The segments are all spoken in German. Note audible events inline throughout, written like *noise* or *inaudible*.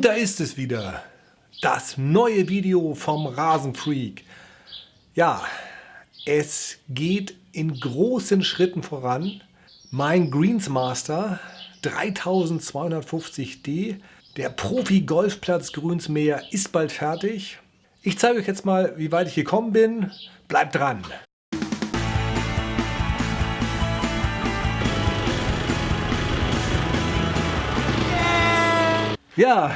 Und da ist es wieder. Das neue Video vom Rasenfreak. Ja, es geht in großen Schritten voran. Mein Greensmaster 3250D, der Profi-Golfplatz Grünsmäher, ist bald fertig. Ich zeige euch jetzt mal, wie weit ich gekommen bin. Bleibt dran! Ja,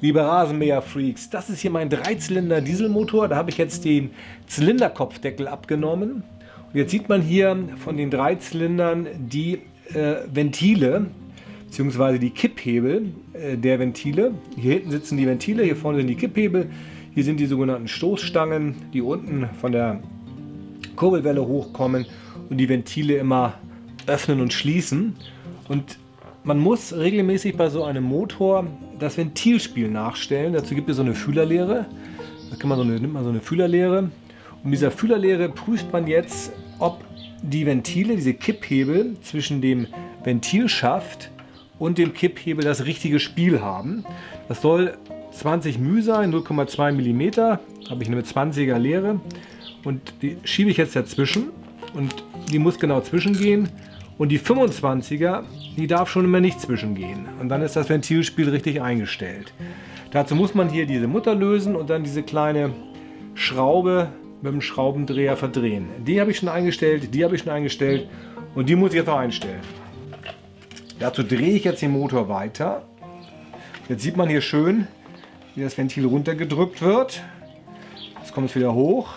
liebe Rasenmäher-Freaks, das ist hier mein Dreizylinder Dieselmotor. Da habe ich jetzt den Zylinderkopfdeckel abgenommen. Und jetzt sieht man hier von den drei Zylindern die äh, Ventile bzw. die Kipphebel äh, der Ventile. Hier hinten sitzen die Ventile, hier vorne sind die Kipphebel. Hier sind die sogenannten Stoßstangen, die unten von der Kurbelwelle hochkommen und die Ventile immer öffnen und schließen. Und man muss regelmäßig bei so einem Motor das Ventilspiel nachstellen. Dazu gibt es so eine Fühlerlehre. Da kann man so eine, nimmt man so eine Fühlerlehre. Und dieser Fühlerlehre prüft man jetzt, ob die Ventile, diese Kipphebel zwischen dem Ventilschaft und dem Kipphebel das richtige Spiel haben. Das soll 20 μ sein, 0,2 mm. Habe ich eine 20er Leere. Und die schiebe ich jetzt dazwischen. Und die muss genau zwischengehen. Und die 25er, die darf schon immer nicht zwischengehen. Und dann ist das Ventilspiel richtig eingestellt. Dazu muss man hier diese Mutter lösen und dann diese kleine Schraube mit dem Schraubendreher verdrehen. Die habe ich schon eingestellt, die habe ich schon eingestellt und die muss ich jetzt noch einstellen. Dazu drehe ich jetzt den Motor weiter. Jetzt sieht man hier schön, wie das Ventil runtergedrückt wird. Jetzt kommt es wieder hoch.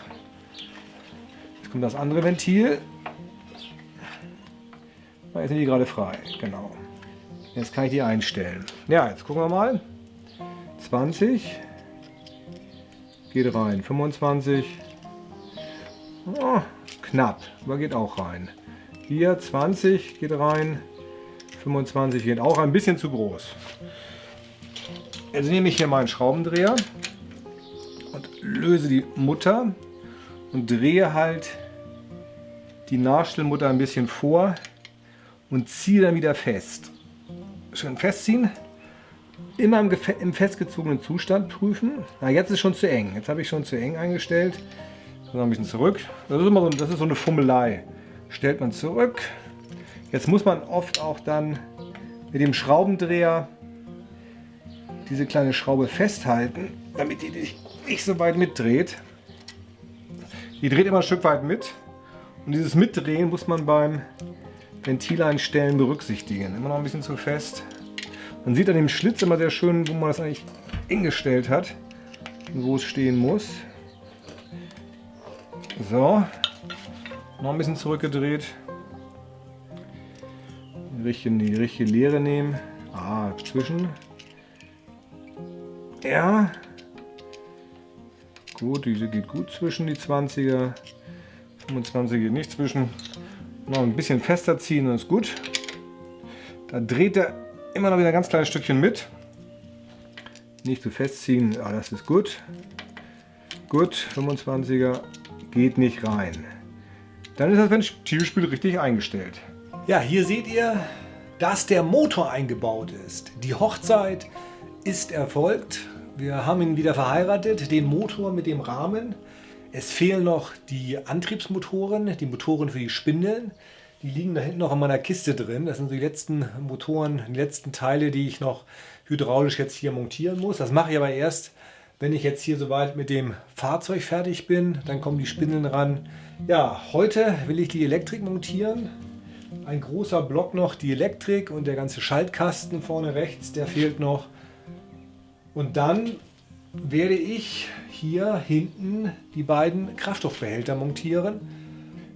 Jetzt kommt das andere Ventil. Jetzt sind die gerade frei, genau. Jetzt kann ich die einstellen. Ja, jetzt gucken wir mal. 20 geht rein, 25 oh, knapp, aber geht auch rein. Hier 20 geht rein, 25 geht auch ein bisschen zu groß. Jetzt nehme ich hier meinen Schraubendreher und löse die Mutter und drehe halt die Nachstellmutter ein bisschen vor und ziehe dann wieder fest. Schön festziehen. Immer im, im festgezogenen Zustand prüfen. Na, jetzt ist schon zu eng. Jetzt habe ich schon zu eng eingestellt. Noch ein bisschen zurück. Das ist immer so, das ist so eine Fummelei. Stellt man zurück. Jetzt muss man oft auch dann mit dem Schraubendreher diese kleine Schraube festhalten, damit die nicht so weit mitdreht. Die dreht immer ein Stück weit mit. Und dieses Mitdrehen muss man beim Ventileinstellen berücksichtigen. Immer noch ein bisschen zu fest. Man sieht an dem Schlitz immer sehr schön, wo man das eigentlich hingestellt hat und wo es stehen muss. So, noch ein bisschen zurückgedreht. Die richtige, die richtige Leere nehmen. Ah, zwischen. Ja. Gut, diese geht gut zwischen die 20er. 25 geht nicht zwischen. Noch ein bisschen fester ziehen, dann ist gut. Da dreht er immer noch wieder ein ganz kleines Stückchen mit. Nicht zu festziehen, ja, das ist gut. Gut, 25er geht nicht rein. Dann ist das Ventilspiel richtig eingestellt. Ja, hier seht ihr, dass der Motor eingebaut ist. Die Hochzeit ist erfolgt. Wir haben ihn wieder verheiratet, den Motor mit dem Rahmen. Es fehlen noch die Antriebsmotoren, die Motoren für die Spindeln. Die liegen da hinten noch in meiner Kiste drin. Das sind die letzten Motoren, die letzten Teile, die ich noch hydraulisch jetzt hier montieren muss. Das mache ich aber erst, wenn ich jetzt hier soweit mit dem Fahrzeug fertig bin. Dann kommen die Spindeln ran. Ja, heute will ich die Elektrik montieren. Ein großer Block noch, die Elektrik und der ganze Schaltkasten vorne rechts, der fehlt noch. Und dann werde ich hier hinten die beiden Kraftstoffbehälter montieren.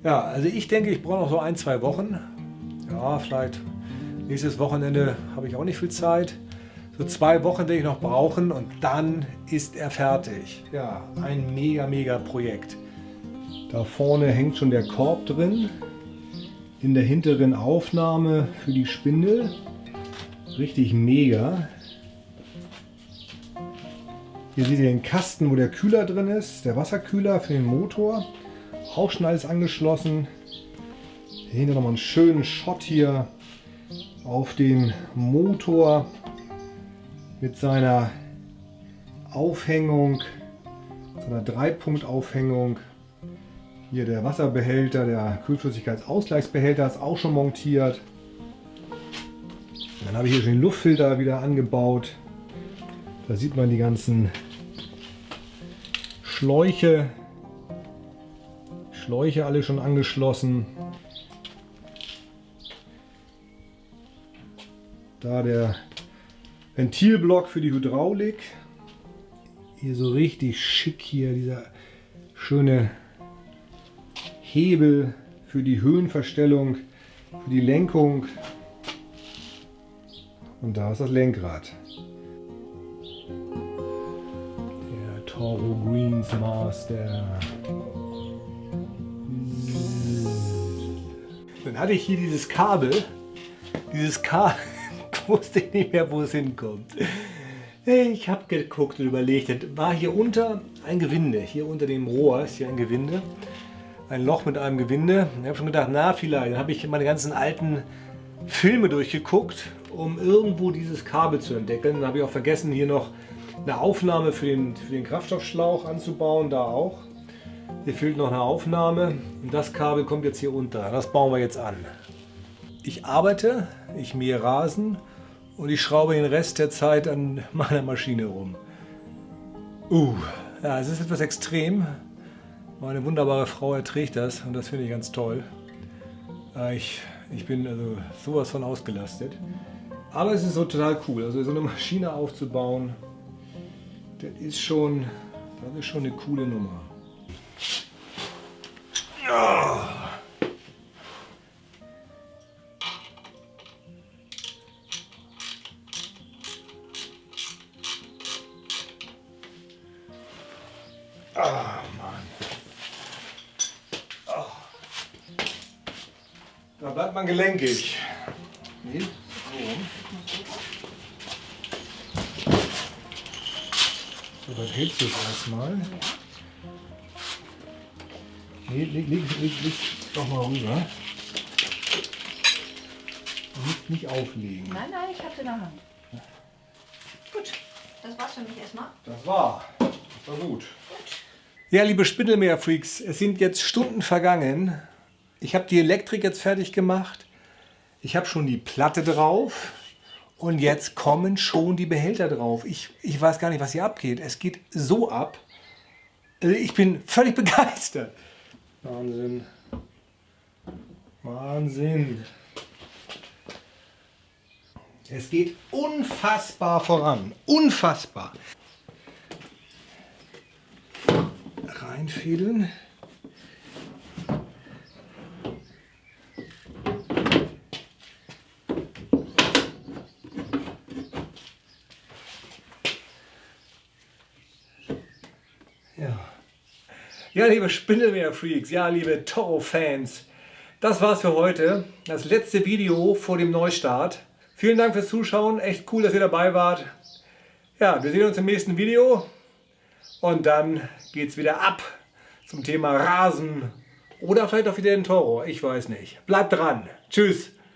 Ja, also ich denke, ich brauche noch so ein, zwei Wochen. Ja, vielleicht nächstes Wochenende habe ich auch nicht viel Zeit. So zwei Wochen werde ich noch brauchen und dann ist er fertig. Ja, ein mega, mega Projekt. Da vorne hängt schon der Korb drin. In der hinteren Aufnahme für die Spindel. Richtig mega. Hier seht ihr den Kasten, wo der Kühler drin ist, der Wasserkühler für den Motor. Auch schon alles angeschlossen. Hier nochmal einen schönen Shot hier auf den Motor. mit seiner Aufhängung, seiner Dreipunkt-Aufhängung. Hier der Wasserbehälter, der Kühlflüssigkeitsausgleichsbehälter ist auch schon montiert. Dann habe ich hier schon den Luftfilter wieder angebaut. Da sieht man die ganzen Schläuche. Schläuche alle schon angeschlossen. Da der Ventilblock für die Hydraulik. Hier so richtig schick hier dieser schöne Hebel für die Höhenverstellung, für die Lenkung. Und da ist das Lenkrad. Toro Greens Master. Dann hatte ich hier dieses Kabel. Dieses Kabel *laughs* wusste ich nicht mehr, wo es hinkommt. Ich habe geguckt und überlegt, das war hier unter ein Gewinde. Hier unter dem Rohr ist hier ein Gewinde. Ein Loch mit einem Gewinde. Ich habe schon gedacht, na vielleicht. Dann habe ich meine ganzen alten Filme durchgeguckt, um irgendwo dieses Kabel zu entdecken. Dann habe ich auch vergessen, hier noch eine Aufnahme für den, für den Kraftstoffschlauch anzubauen. Da auch. Hier fehlt noch eine Aufnahme. Und das Kabel kommt jetzt hier unter. Das bauen wir jetzt an. Ich arbeite, ich mähe Rasen und ich schraube den Rest der Zeit an meiner Maschine rum. Uh, ja, es ist etwas extrem. Meine wunderbare Frau erträgt das und das finde ich ganz toll. Ich, ich bin also sowas von ausgelastet. Aber es ist so total cool. Also so eine Maschine aufzubauen, das ist schon, das ist schon eine coole Nummer. Oh. Ah. Da bleibt man gelenkig. Nee, so. Hältst du es erstmal. Nee, leg, leg, leg, leg doch mal rüber. Nicht, nicht auflegen. Nein, nein, ich hab's in der Hand. Gut, das war's für mich erstmal. Das war. Das war gut. Ja, liebe Spindelmeer-Freaks, es sind jetzt Stunden vergangen. Ich habe die Elektrik jetzt fertig gemacht. Ich habe schon die Platte drauf. Und jetzt kommen schon die Behälter drauf. Ich, ich weiß gar nicht, was hier abgeht. Es geht so ab. Also ich bin völlig *laughs* begeistert. Wahnsinn. Wahnsinn. Es geht unfassbar voran. Unfassbar. Reinfädeln. Ja, liebe Spindelmeer-Freaks, ja, liebe Toro-Fans, das war's für heute. Das letzte Video vor dem Neustart. Vielen Dank fürs Zuschauen, echt cool, dass ihr dabei wart. Ja, wir sehen uns im nächsten Video und dann geht's wieder ab zum Thema Rasen oder vielleicht auch wieder den Toro, ich weiß nicht. Bleibt dran. Tschüss.